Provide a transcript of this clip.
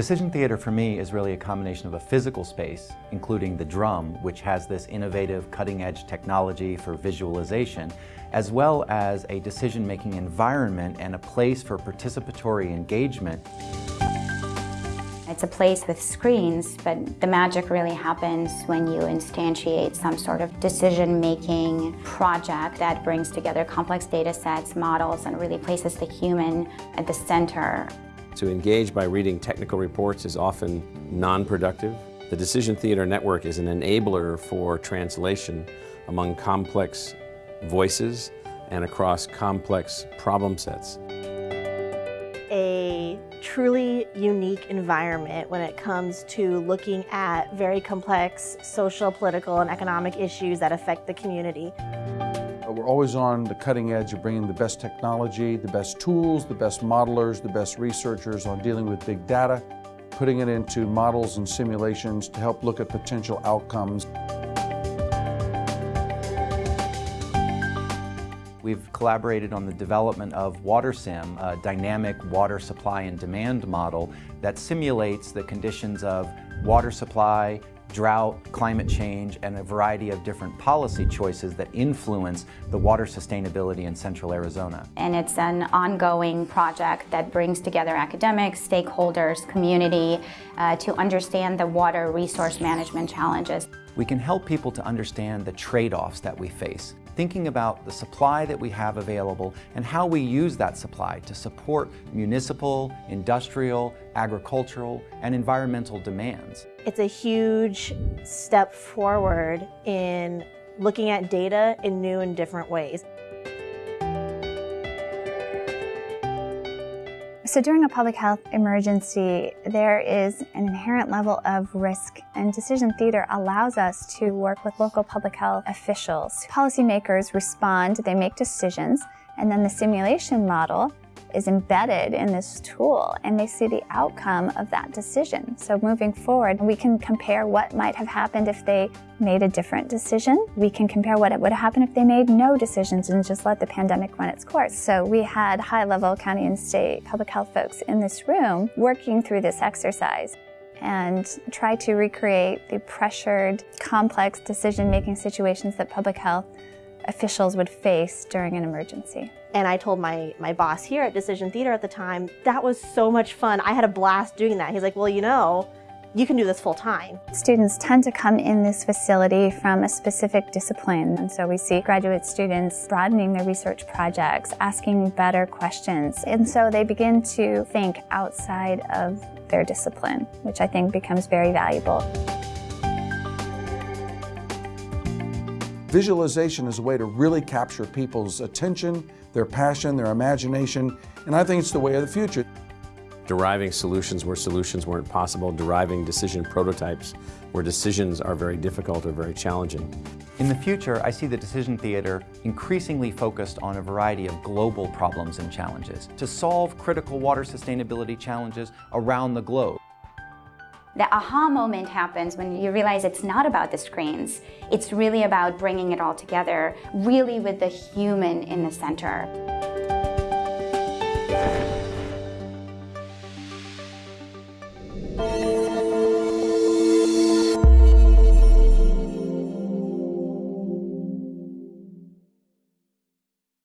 Decision theater for me is really a combination of a physical space, including the drum, which has this innovative cutting-edge technology for visualization, as well as a decision-making environment and a place for participatory engagement. It's a place with screens, but the magic really happens when you instantiate some sort of decision-making project that brings together complex data sets, models, and really places the human at the center. To engage by reading technical reports is often non-productive. The Decision Theater Network is an enabler for translation among complex voices and across complex problem sets. A truly unique environment when it comes to looking at very complex social, political, and economic issues that affect the community. Uh, we're always on the cutting edge of bringing the best technology, the best tools, the best modelers, the best researchers on dealing with big data, putting it into models and simulations to help look at potential outcomes. We've collaborated on the development of WaterSim, a dynamic water supply and demand model that simulates the conditions of water supply, drought, climate change, and a variety of different policy choices that influence the water sustainability in central Arizona. And it's an ongoing project that brings together academics, stakeholders, community uh, to understand the water resource management challenges. We can help people to understand the trade-offs that we face thinking about the supply that we have available and how we use that supply to support municipal, industrial, agricultural, and environmental demands. It's a huge step forward in looking at data in new and different ways. So during a public health emergency, there is an inherent level of risk and Decision Theater allows us to work with local public health officials. Policymakers respond, they make decisions, and then the simulation model is embedded in this tool and they see the outcome of that decision. So moving forward, we can compare what might have happened if they made a different decision. We can compare what it would happen if they made no decisions and just let the pandemic run its course. So we had high-level county and state public health folks in this room working through this exercise and try to recreate the pressured, complex decision-making situations that public health officials would face during an emergency. And I told my, my boss here at Decision Theater at the time, that was so much fun. I had a blast doing that. He's like, well, you know, you can do this full time. Students tend to come in this facility from a specific discipline. And so we see graduate students broadening their research projects, asking better questions. And so they begin to think outside of their discipline, which I think becomes very valuable. Visualization is a way to really capture people's attention, their passion, their imagination, and I think it's the way of the future. Deriving solutions where solutions weren't possible, deriving decision prototypes where decisions are very difficult or very challenging. In the future, I see the Decision Theater increasingly focused on a variety of global problems and challenges to solve critical water sustainability challenges around the globe. The aha moment happens when you realize it's not about the screens. It's really about bringing it all together, really with the human in the center.